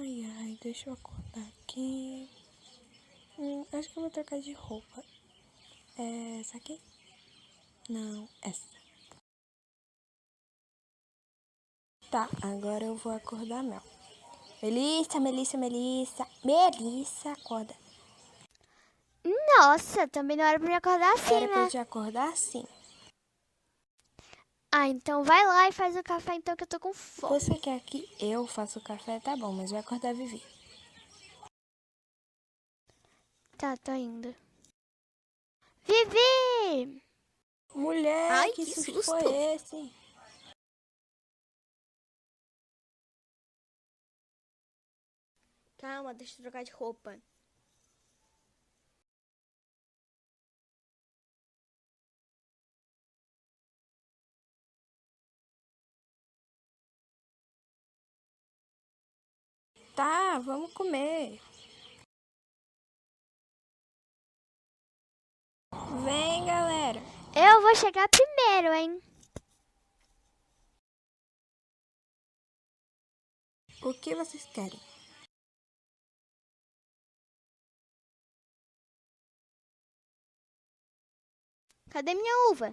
Ai, ai, deixa eu acordar aqui. Hum, acho que eu vou trocar de roupa. É essa aqui? Não, essa. Tá, agora eu vou acordar Mel. Melissa, Melissa, Melissa. Melissa, acorda. Nossa, também não era pra me acordar assim, Era né? pra eu te acordar sim. Ah, então vai lá e faz o café então que eu tô com fome. Você quer que eu faça o café? Tá bom, mas vai acordar a Vivi. Tá, tô indo. Vivi! Mulher, Ai, que, que susto susto. foi esse? Calma, deixa eu trocar de roupa. Tá, vamos comer. Vem, galera. Eu vou chegar primeiro, hein? O que vocês querem? Cadê minha uva?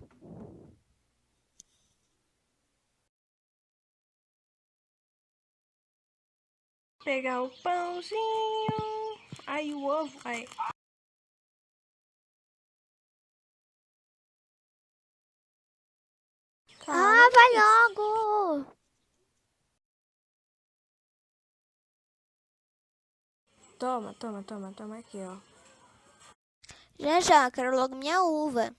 Pegar o pãozinho. Aí o ovo. Aí. Ah, vai logo! Toma, toma, toma, toma aqui, ó. Já já, quero logo minha uva.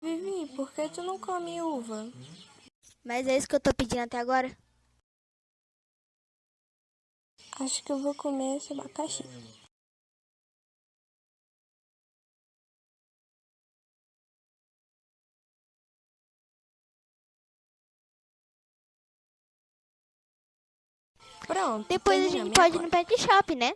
Vivi, por que tu não come uva? Mas é isso que eu tô pedindo até agora? Acho que eu vou comer esse abacaxi. Pronto. Depois a gente pode ir no pet shop, né?